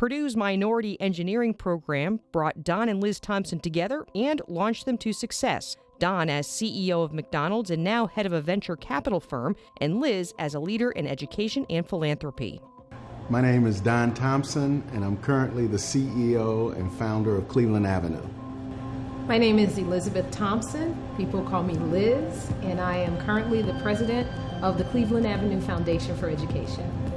Purdue's Minority Engineering program brought Don and Liz Thompson together and launched them to success. Don as CEO of McDonald's and now head of a venture capital firm, and Liz as a leader in education and philanthropy. My name is Don Thompson, and I'm currently the CEO and founder of Cleveland Avenue. My name is Elizabeth Thompson. People call me Liz, and I am currently the president of the Cleveland Avenue Foundation for Education.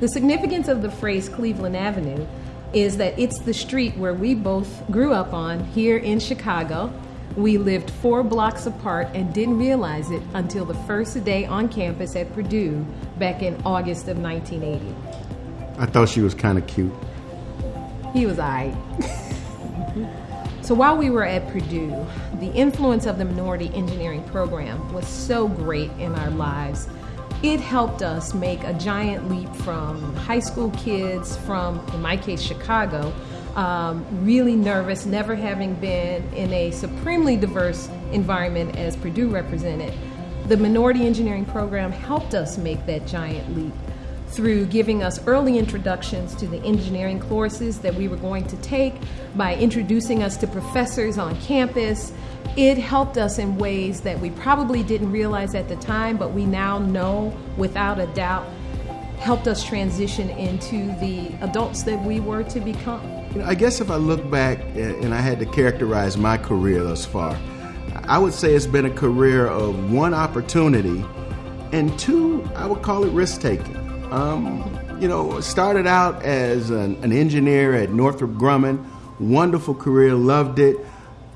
The significance of the phrase Cleveland Avenue is that it's the street where we both grew up on here in Chicago. We lived four blocks apart and didn't realize it until the first day on campus at Purdue back in August of 1980. I thought she was kind of cute. He was I. so while we were at Purdue, the influence of the minority engineering program was so great in our lives it helped us make a giant leap from high school kids from, in my case, Chicago, um, really nervous, never having been in a supremely diverse environment as Purdue represented. The minority engineering program helped us make that giant leap through giving us early introductions to the engineering courses that we were going to take, by introducing us to professors on campus. It helped us in ways that we probably didn't realize at the time, but we now know without a doubt helped us transition into the adults that we were to become. I guess if I look back eh, and I had to characterize my career thus far, I would say it's been a career of one opportunity and two, I would call it risk taking. Um, you know, started out as an, an, engineer at Northrop Grumman, wonderful career, loved it,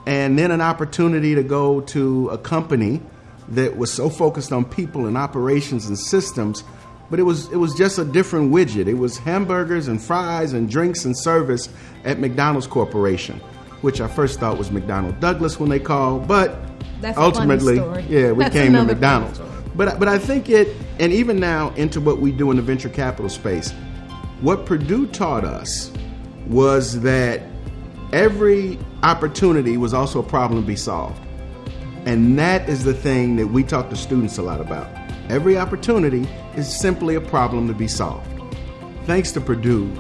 and then an opportunity to go to a company that was so focused on people and operations and systems, but it was it was just a different widget. It was hamburgers and fries and drinks and service at McDonald's Corporation, which I first thought was McDonnell Douglas when they called, but That's ultimately, yeah, we That's came to McDonald's. But but I think it, and even now into what we do in the venture capital space, what Purdue taught us was that every opportunity was also a problem to be solved, and that is the thing that we talk to students a lot about. Every opportunity is simply a problem to be solved. Thanks to Purdue,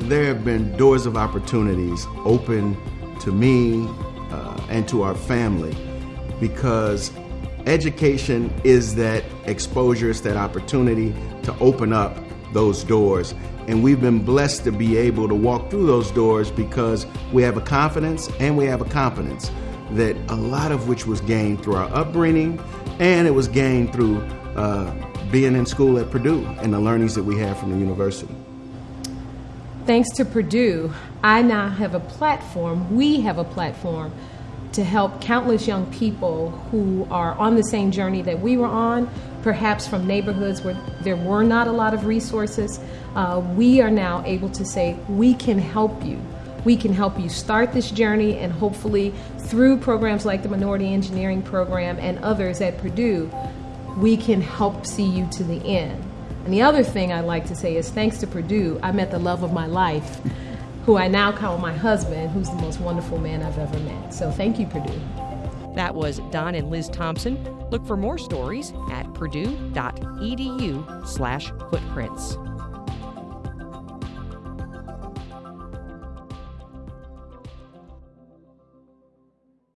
there have been doors of opportunities open to me uh, and to our family because education is that exposure, it's that opportunity to open up those doors. And we've been blessed to be able to walk through those doors because we have a confidence and we have a competence that a lot of which was gained through our upbringing and it was gained through uh, being in school at Purdue and the learnings that we have from the university. Thanks to Purdue, I now have a platform, we have a platform to help countless young people who are on the same journey that we were on, perhaps from neighborhoods where there were not a lot of resources. Uh, we are now able to say, we can help you. We can help you start this journey, and hopefully, through programs like the Minority Engineering Program and others at Purdue, we can help see you to the end. And the other thing I'd like to say is thanks to Purdue, I met the love of my life who I now call my husband, who's the most wonderful man I've ever met. So thank you, Purdue. That was Don and Liz Thompson. Look for more stories at purdue.edu slash footprints.